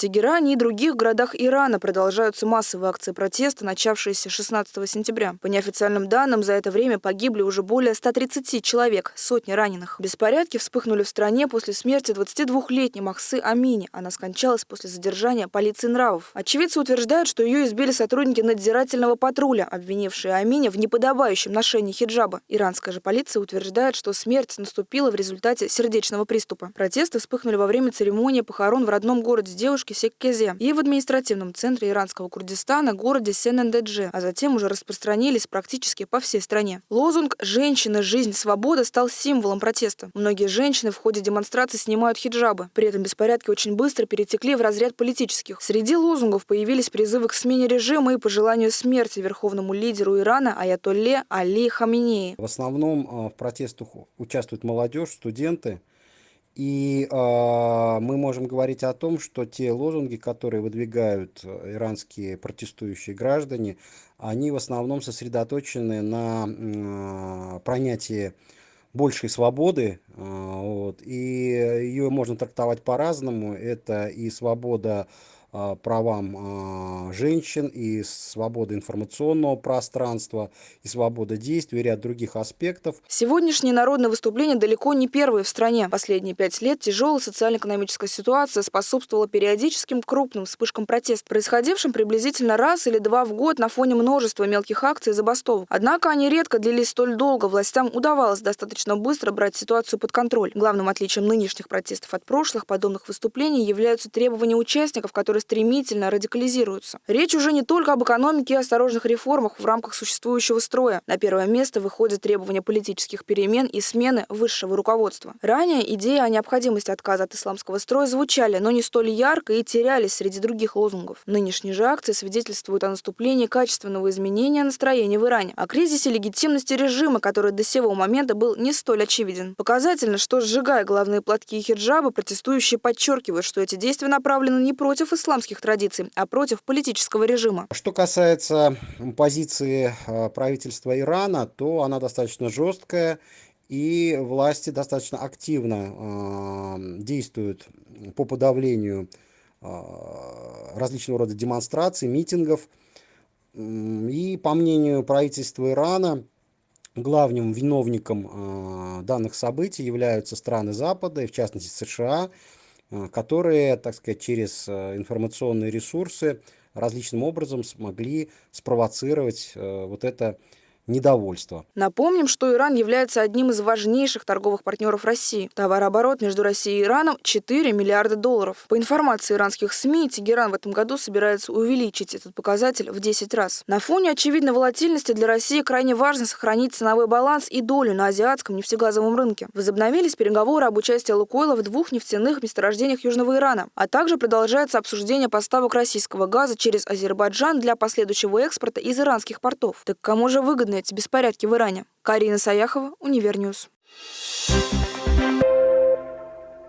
Тегеране и других городах Ирана продолжаются массовые акции протеста, начавшиеся 16 сентября. По неофициальным данным, за это время погибли уже более 130 человек, сотни раненых. Беспорядки вспыхнули в стране после смерти 22-летней Махсы Амини. Она скончалась после задержания полиции нравов. Очевидцы утверждают, что ее избили сотрудники надзирательного патруля, обвинившие Амини в неподобающем ношении хиджаба. Иранская же полиция утверждает, что смерть наступила в результате сердечного приступа. Протесты вспыхнули во время церемонии похорон в родном городе девушки республики Секкезе и в административном центре иранского Курдистана, городе Сен-Эндедже, а затем уже распространились практически по всей стране. Лозунг «Женщина, жизнь, свобода» стал символом протеста. Многие женщины в ходе демонстрации снимают хиджабы. При этом беспорядки очень быстро перетекли в разряд политических. Среди лозунгов появились призывы к смене режима и пожеланию смерти верховному лидеру Ирана Аятолле Али Хаминеи. В основном а, в протестах участвует молодежь, студенты. И э, мы можем говорить о том, что те лозунги, которые выдвигают э, иранские протестующие граждане, они в основном сосредоточены на э, пронятии большей свободы, э, вот, и ее можно трактовать по-разному. Это и свобода а, правам а, женщин, и свобода информационного пространства, и свобода действий, и ряд других аспектов. Сегодняшние народные выступления далеко не первые в стране. Последние пять лет тяжелая социально-экономическая ситуация способствовала периодическим крупным вспышкам протест, происходившим приблизительно раз или два в год на фоне множества мелких акций и забастовок. Однако они редко длились столь долго. Властям удавалось достаточно быстро брать ситуацию под контроль. Главным отличием нынешних протестов от прошлых подобных выступлений являются требования участников, которые которые стремительно радикализируются. Речь уже не только об экономике и осторожных реформах в рамках существующего строя. На первое место выходят требования политических перемен и смены высшего руководства. Ранее идеи о необходимости отказа от исламского строя звучали, но не столь ярко и терялись среди других лозунгов. Нынешние же акции свидетельствуют о наступлении качественного изменения настроения в Иране, о кризисе легитимности режима, который до сего момента был не столь очевиден. Показательно, что сжигая главные платки и хиджабы, протестующие подчеркивают, что эти действия направлены не против ислама, исламских традиций, а против политического режима. Что касается позиции э, правительства Ирана, то она достаточно жесткая, и власти достаточно активно э, действуют по подавлению э, различного рода демонстраций, митингов. И по мнению правительства Ирана, главным виновником данных событий являются страны Запада, и в частности США, которые, так сказать, через э, информационные ресурсы различным образом смогли спровоцировать э, вот это недовольство. Напомним, что Иран является одним из важнейших торговых партнеров России. Товарооборот между Россией и Ираном 4 миллиарда долларов. По информации иранских СМИ, Тегеран в этом году собирается увеличить этот показатель в 10 раз. На фоне очевидной волатильности для России крайне важно сохранить ценовой баланс и долю на азиатском нефтегазовом рынке. Возобновились переговоры об участии Лукойла в двух нефтяных месторождениях Южного Ирана, а также продолжается обсуждение поставок российского газа через Азербайджан для последующего экспорта из иранских портов. Так кому же выгодно эти беспорядки в Иране. Карина Саяхова, Univer News. Thank you